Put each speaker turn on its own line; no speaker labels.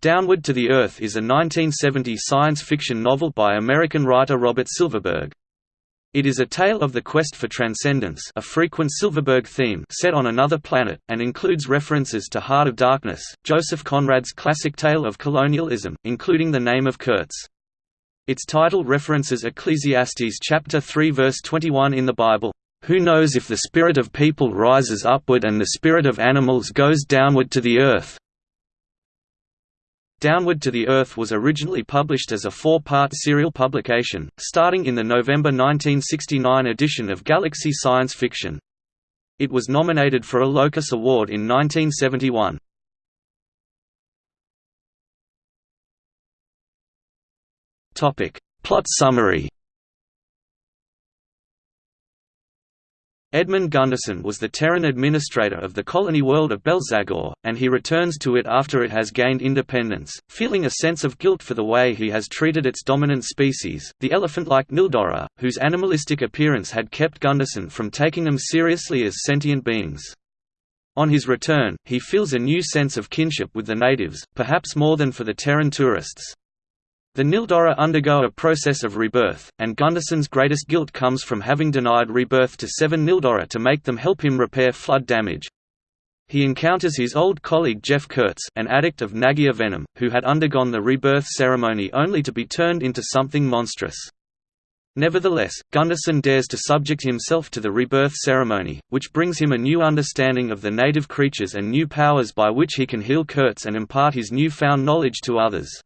Downward to the Earth is a 1970 science fiction novel by American writer Robert Silverberg. It is a tale of the quest for transcendence a frequent Silverberg theme set on another planet, and includes references to Heart of Darkness, Joseph Conrad's classic tale of colonialism, including the name of Kurtz. Its title references Ecclesiastes chapter 3 verse 21 in the Bible, "...who knows if the spirit of people rises upward and the spirit of animals goes downward to the earth." Downward to the Earth was originally published as a four-part serial publication, starting in the November 1969 edition of Galaxy Science Fiction. It was nominated for a Locus Award in 1971. Plot summary Edmund Gunderson was the Terran administrator of the colony world of Belzagor, and he returns to it after it has gained independence, feeling a sense of guilt for the way he has treated its dominant species, the elephant-like Nildoror, whose animalistic appearance had kept Gunderson from taking them seriously as sentient beings. On his return, he feels a new sense of kinship with the natives, perhaps more than for the Terran tourists. The Nildoror undergo a process of rebirth, and Gunderson's greatest guilt comes from having denied rebirth to seven Nildoror to make them help him repair flood damage. He encounters his old colleague Jeff Kurtz an addict of Nagia venom, who had undergone the rebirth ceremony only to be turned into something monstrous. Nevertheless, Gunderson dares to subject himself to the rebirth ceremony, which brings him a new understanding of the native creatures and new powers by which he can heal Kurtz and impart his new-found knowledge to others.